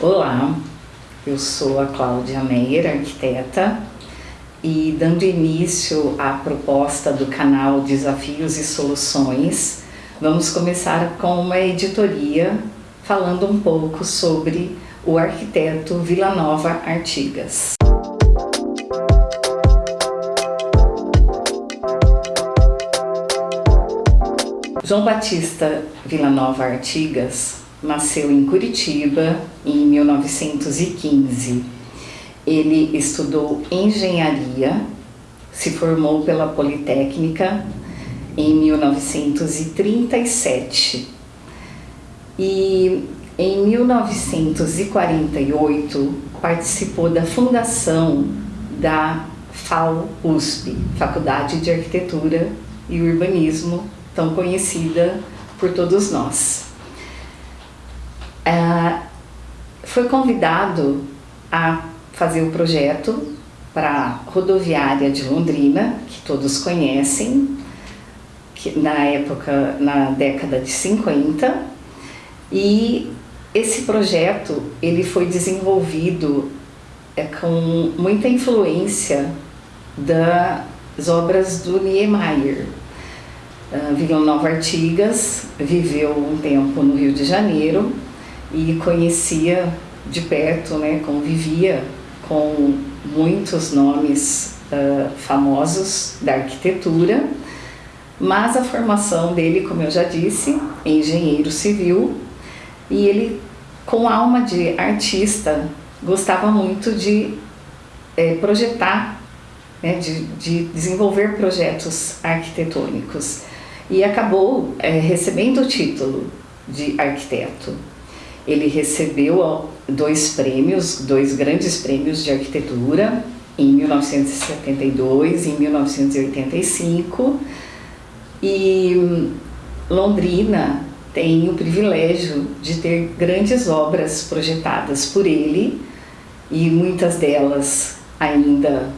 Olá, eu sou a Cláudia Meyer, arquiteta, e dando início à proposta do canal Desafios e Soluções, vamos começar com uma editoria falando um pouco sobre o arquiteto Vila Nova Artigas. João Batista Villanova Artigas nasceu em Curitiba em 1915. Ele estudou engenharia, se formou pela Politécnica em 1937 e em 1948 participou da fundação da FAO-USP, Faculdade de Arquitetura e Urbanismo tão conhecida por todos nós. É, foi convidado a fazer o projeto para a rodoviária de Londrina, que todos conhecem, que na época, na década de 50, e esse projeto ele foi desenvolvido é, com muita influência das obras do Niemeyer, Uh, Vila Nova Artigas viveu um tempo no Rio de Janeiro e conhecia de perto, né, convivia com muitos nomes uh, famosos da arquitetura, mas a formação dele, como eu já disse, é engenheiro civil e ele, com alma de artista, gostava muito de é, projetar, né, de, de desenvolver projetos arquitetônicos e acabou é, recebendo o título de arquiteto. Ele recebeu dois prêmios, dois grandes prêmios de arquitetura, em 1972 e em 1985, e Londrina tem o privilégio de ter grandes obras projetadas por ele, e muitas delas ainda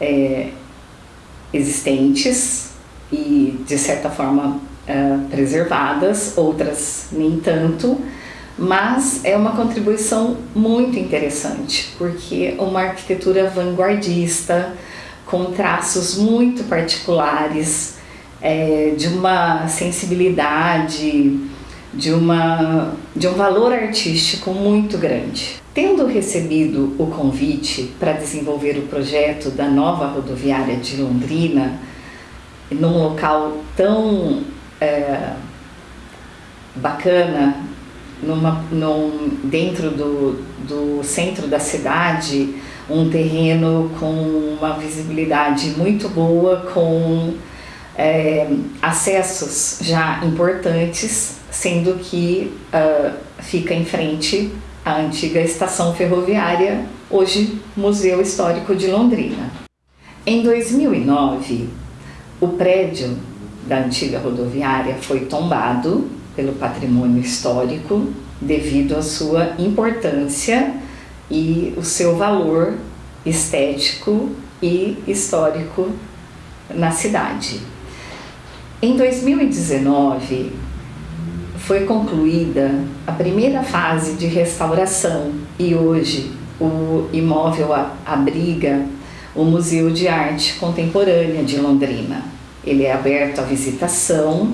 é, existentes, e de certa forma uh, preservadas, outras nem tanto, mas é uma contribuição muito interessante, porque uma arquitetura vanguardista, com traços muito particulares, é, de uma sensibilidade, de, uma, de um valor artístico muito grande. Tendo recebido o convite para desenvolver o projeto da nova rodoviária de Londrina, num local tão é, bacana, numa, num, dentro do, do centro da cidade, um terreno com uma visibilidade muito boa, com é, acessos já importantes, sendo que uh, fica em frente à antiga estação ferroviária, hoje Museu Histórico de Londrina. Em 2009, o prédio da antiga rodoviária foi tombado pelo patrimônio histórico devido à sua importância e o seu valor estético e histórico na cidade. Em 2019, foi concluída a primeira fase de restauração e hoje o imóvel abriga o Museu de Arte Contemporânea de Londrina. Ele é aberto à visitação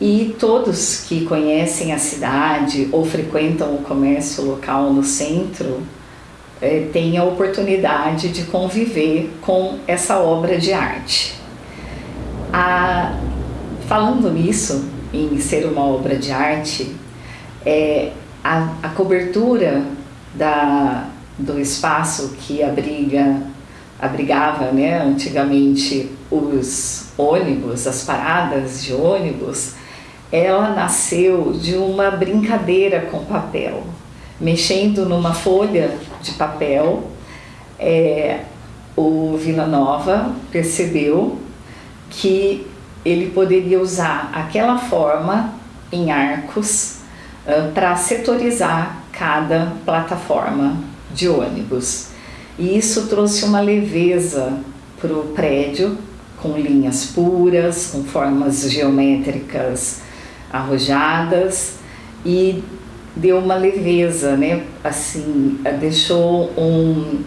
e todos que conhecem a cidade ou frequentam o comércio local no centro é, têm a oportunidade de conviver com essa obra de arte. A, falando nisso, em ser uma obra de arte, é, a, a cobertura da, do espaço que abriga abrigava né, antigamente os ônibus, as paradas de ônibus, ela nasceu de uma brincadeira com papel. Mexendo numa folha de papel, é, o Vila Nova percebeu que ele poderia usar aquela forma em arcos uh, para setorizar cada plataforma de ônibus. E isso trouxe uma leveza para o prédio, com linhas puras, com formas geométricas arrojadas e deu uma leveza, né? Assim, deixou um,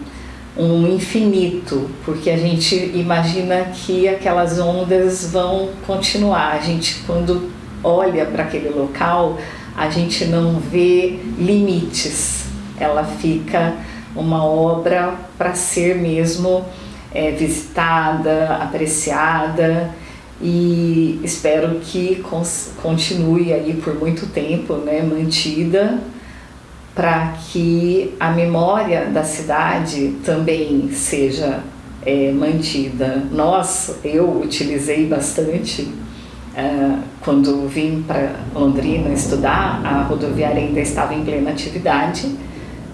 um infinito, porque a gente imagina que aquelas ondas vão continuar. A gente, quando olha para aquele local, a gente não vê limites. Ela fica uma obra para ser mesmo é, visitada, apreciada e espero que continue aí por muito tempo, né, mantida, para que a memória da cidade também seja é, mantida. Nós, eu utilizei bastante uh, quando vim para Londrina estudar, a rodoviária ainda estava em plena atividade,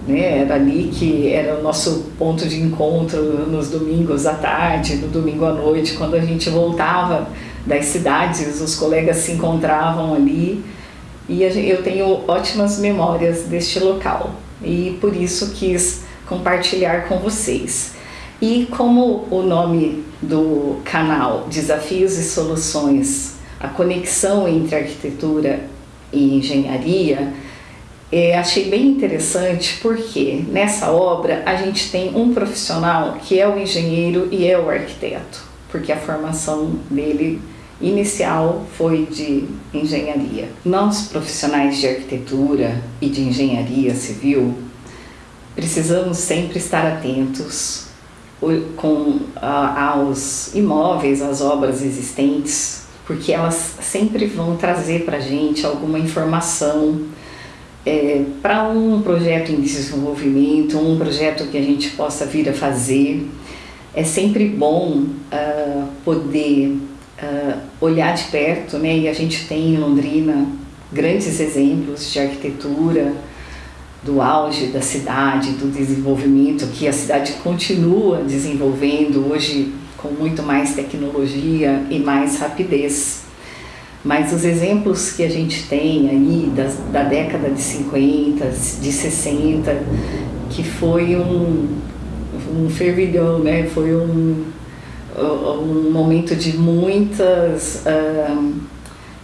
né? Era ali que era o nosso ponto de encontro nos domingos à tarde, no domingo à noite, quando a gente voltava das cidades, os colegas se encontravam ali e eu tenho ótimas memórias deste local e por isso quis compartilhar com vocês. E como o nome do canal Desafios e Soluções, a conexão entre arquitetura e engenharia, é, achei bem interessante porque nessa obra a gente tem um profissional que é o engenheiro e é o arquiteto, porque a formação dele inicial foi de engenharia. Nós profissionais de arquitetura e de engenharia civil precisamos sempre estar atentos com, aos imóveis, às obras existentes, porque elas sempre vão trazer para a gente alguma informação é, para um projeto em desenvolvimento, um projeto que a gente possa vir a fazer, é sempre bom uh, poder uh, olhar de perto, né? E a gente tem em Londrina grandes exemplos de arquitetura, do auge da cidade, do desenvolvimento que a cidade continua desenvolvendo hoje com muito mais tecnologia e mais rapidez. Mas os exemplos que a gente tem aí da, da década de 50, de 60, que foi um, um fervilhão, né? foi um, um momento de muitas uh,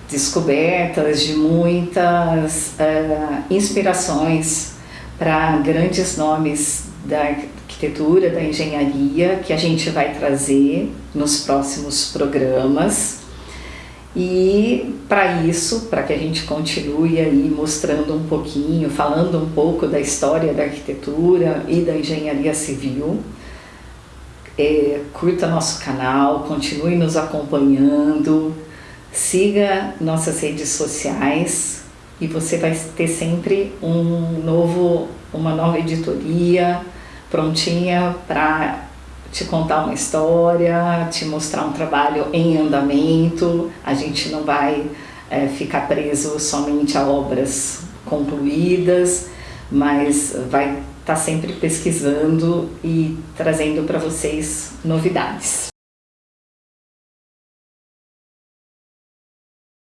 descobertas, de muitas uh, inspirações para grandes nomes da arquitetura, da engenharia, que a gente vai trazer nos próximos programas. E para isso, para que a gente continue aí mostrando um pouquinho, falando um pouco da história da arquitetura e da engenharia civil, é, curta nosso canal, continue nos acompanhando, siga nossas redes sociais e você vai ter sempre um novo, uma nova editoria prontinha para te contar uma história, te mostrar um trabalho em andamento. A gente não vai é, ficar preso somente a obras concluídas, mas vai estar tá sempre pesquisando e trazendo para vocês novidades.